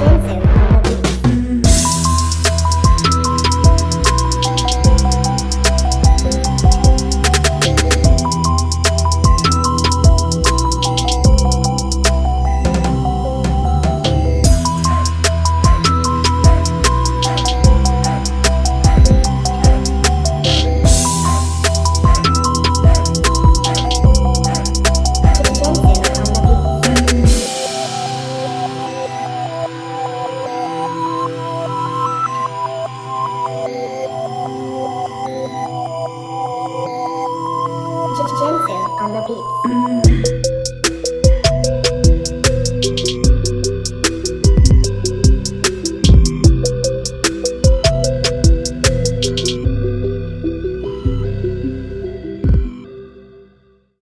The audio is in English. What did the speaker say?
Jinsu. Jinsu on the beat. Mm.